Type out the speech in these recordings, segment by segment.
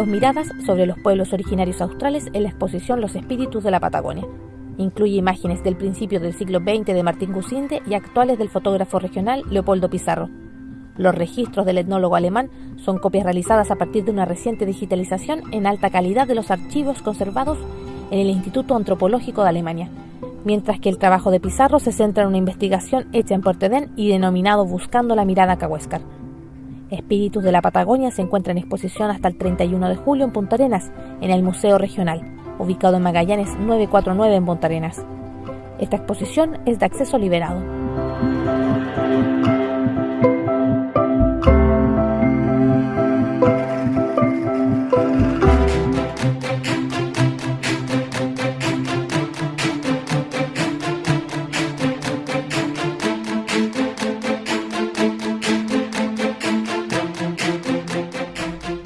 Dos miradas sobre los pueblos originarios australes en la exposición Los Espíritus de la Patagonia. Incluye imágenes del principio del siglo XX de Martín Gusinde y actuales del fotógrafo regional Leopoldo Pizarro. Los registros del etnólogo alemán son copias realizadas a partir de una reciente digitalización en alta calidad de los archivos conservados en el Instituto Antropológico de Alemania, mientras que el trabajo de Pizarro se centra en una investigación hecha en Portedén y denominado Buscando la mirada Cahuéscar. Espíritus de la Patagonia se encuentra en exposición hasta el 31 de julio en Punta Arenas, en el Museo Regional, ubicado en Magallanes 949 en Punta Arenas. Esta exposición es de acceso liberado.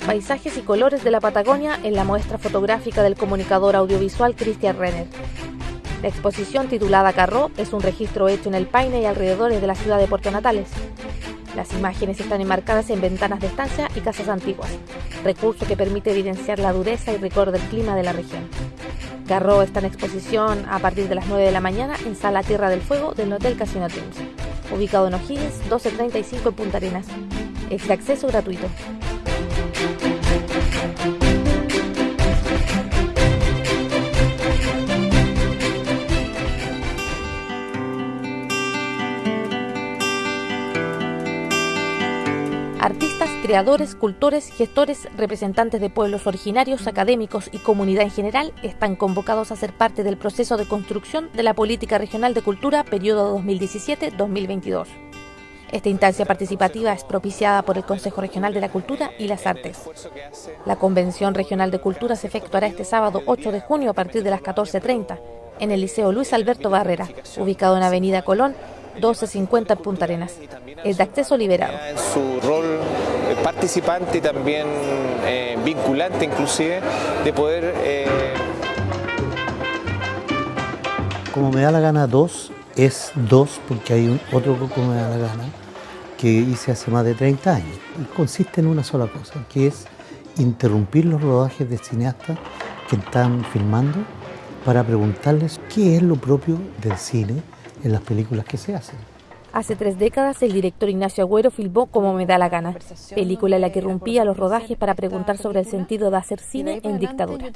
Paisajes y colores de la Patagonia en la muestra fotográfica del comunicador audiovisual Christian Renner. La exposición titulada Carró es un registro hecho en el Paine y alrededores de la ciudad de Puerto Natales. Las imágenes están enmarcadas en ventanas de estancia y casas antiguas, recurso que permite evidenciar la dureza y rigor del clima de la región. Carró está en exposición a partir de las 9 de la mañana en Sala Tierra del Fuego del Hotel Casino Teams, ubicado en O'Higgins 1235 en Punta Arenas. Es de acceso gratuito. Creadores, cultores, gestores, representantes de pueblos originarios, académicos y comunidad en general están convocados a ser parte del proceso de construcción de la Política Regional de Cultura periodo 2017-2022. Esta instancia participativa es propiciada por el Consejo Regional de la Cultura y las Artes. La Convención Regional de Cultura se efectuará este sábado 8 de junio a partir de las 14.30 en el Liceo Luis Alberto Barrera, ubicado en Avenida Colón, 1250 Punta Arenas. Es de acceso liberado. Su rol participante y también eh, vinculante inclusive de poder... Eh... Como me da la gana dos, es dos porque hay un otro como me da la gana que hice hace más de 30 años. Y consiste en una sola cosa, que es interrumpir los rodajes de cineastas que están filmando para preguntarles qué es lo propio del cine en las películas que se hacen. Hace tres décadas, el director Ignacio Agüero filmó Como me da la gana, película en la que rompía los rodajes para preguntar sobre el sentido de hacer cine en dictadura.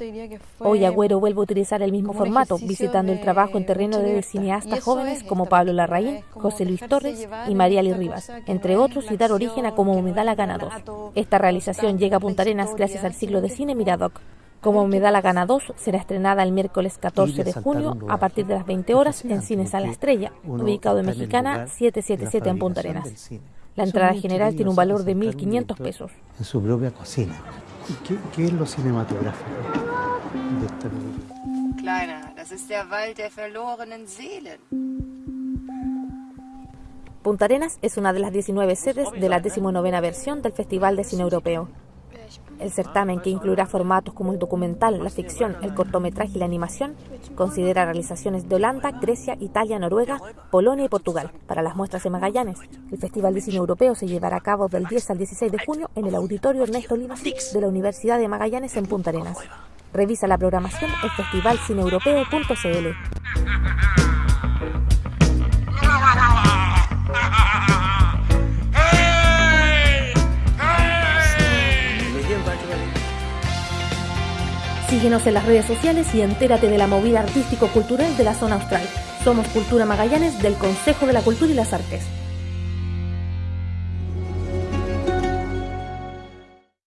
Hoy Agüero vuelve a utilizar el mismo formato, visitando el trabajo en terreno de cineastas jóvenes como Pablo Larraín, José Luis Torres y Mariali Rivas, entre otros, y dar origen a Como me da la gana 2. Esta realización llega a Punta Arenas gracias al ciclo de cine Miradoc, como me da la gana 2, será estrenada el miércoles 14 de junio a partir de las 20 horas en Cine Sala Estrella, ubicado en Mexicana 777 en Punta Arenas. La entrada general tiene un valor de 1.500 pesos. En su propia cocina. ¿Qué, ¿Qué, es lo cinematográfico de esta película? Kleiner, das ist der Wald der verlorenen Seelen. Punta Arenas es una de las 19 sedes de la 19 versión del Festival de Cine Europeo. El certamen, que incluirá formatos como el documental, la ficción, el cortometraje y la animación, considera realizaciones de Holanda, Grecia, Italia, Noruega, Polonia y Portugal para las muestras de Magallanes. El Festival de Cine Europeo se llevará a cabo del 10 al 16 de junio en el Auditorio Ernesto Lima de la Universidad de Magallanes en Punta Arenas. Revisa la programación en festivalcineeuropeo.cl. Síguenos en las redes sociales y entérate de la movida artístico-cultural de la zona austral. Somos Cultura Magallanes del Consejo de la Cultura y las Artes.